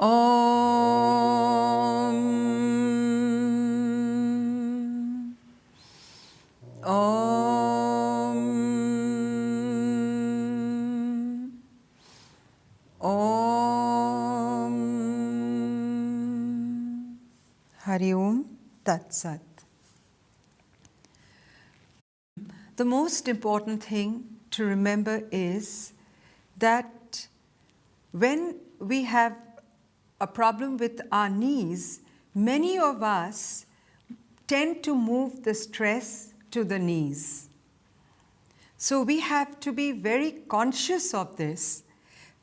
Om. Om. Om. Hari Om Tat Sat. The most important thing to remember is that when we have a problem with our knees, many of us tend to move the stress to the knees. So we have to be very conscious of this,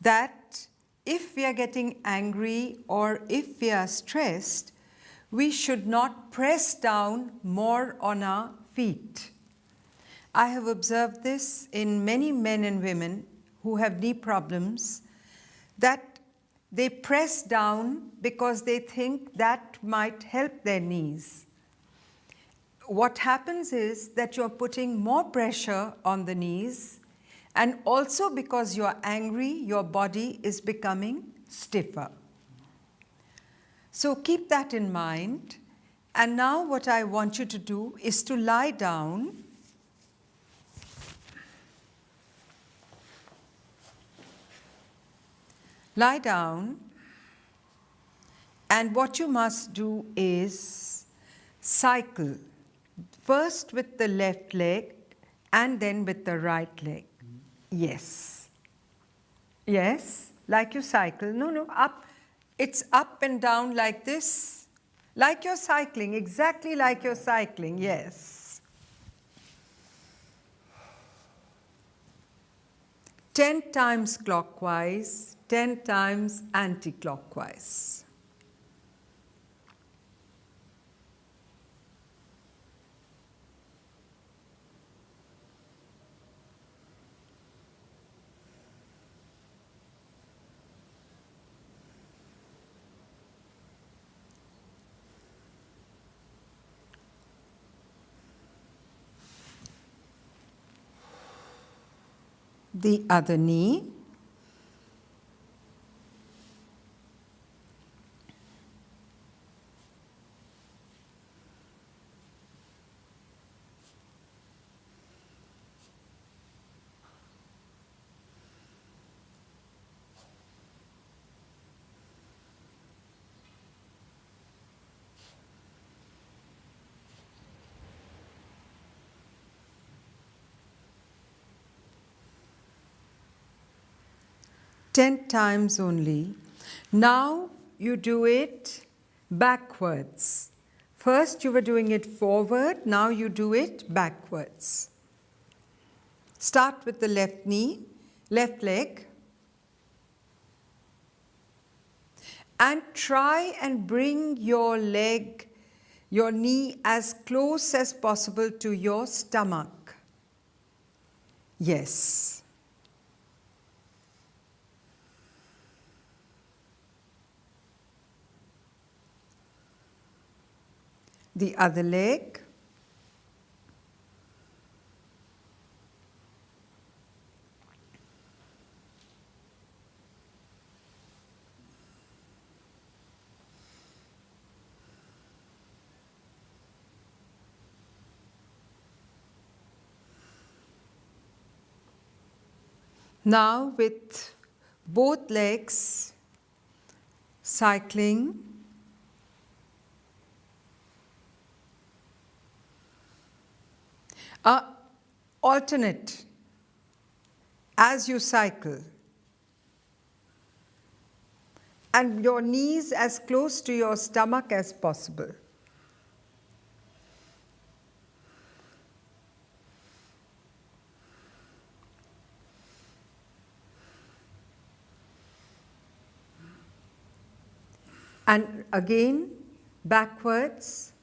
that if we are getting angry or if we are stressed, we should not press down more on our feet. I have observed this in many men and women who have knee problems, that they press down because they think that might help their knees. What happens is that you're putting more pressure on the knees and also because you're angry, your body is becoming stiffer. So keep that in mind. And now what I want you to do is to lie down lie down and what you must do is cycle first with the left leg and then with the right leg. Yes. Yes, like you cycle. No, no, up. It's up and down like this. Like you're cycling, exactly like you're cycling, yes. 10 times clockwise, 10 times anti-clockwise. The other knee. Ten times only. Now you do it backwards. First you were doing it forward, now you do it backwards. Start with the left knee, left leg, and try and bring your leg, your knee as close as possible to your stomach. Yes. The other leg. Now with both legs cycling Uh, alternate as you cycle. And your knees as close to your stomach as possible. And again, backwards.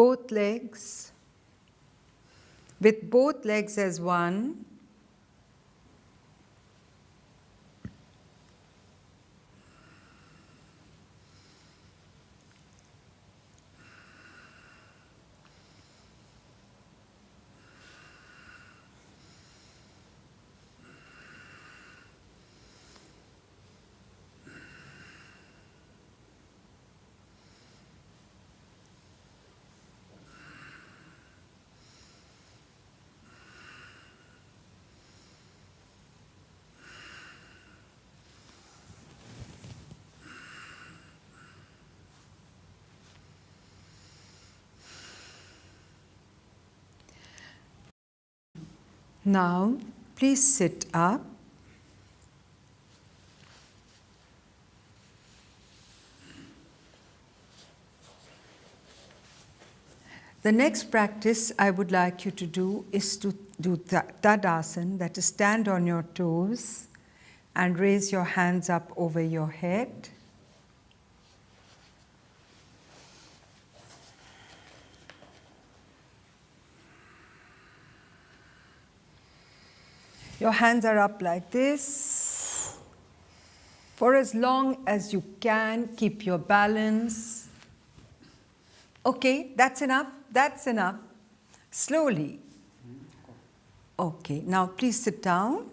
Both legs. with both legs as one. Now, please sit up. The next practice I would like you to do is to do Tadasana, that is stand on your toes and raise your hands up over your head. Your hands are up like this. For as long as you can, keep your balance. Okay, that's enough. That's enough. Slowly. Okay, now please sit down.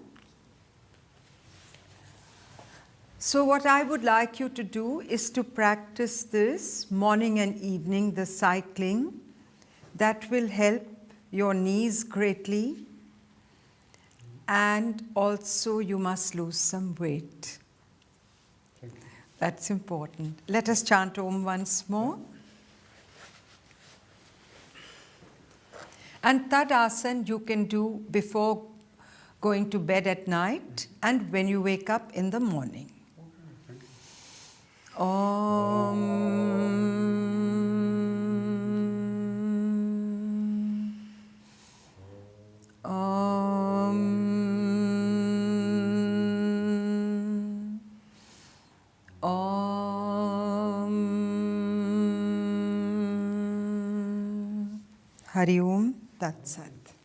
So what I would like you to do is to practice this morning and evening, the cycling. That will help your knees greatly and also you must lose some weight. That's important. Let us chant Om once more. And Tadasana you can do before going to bed at night and when you wake up in the morning. Om. Hari Om Tat Sat.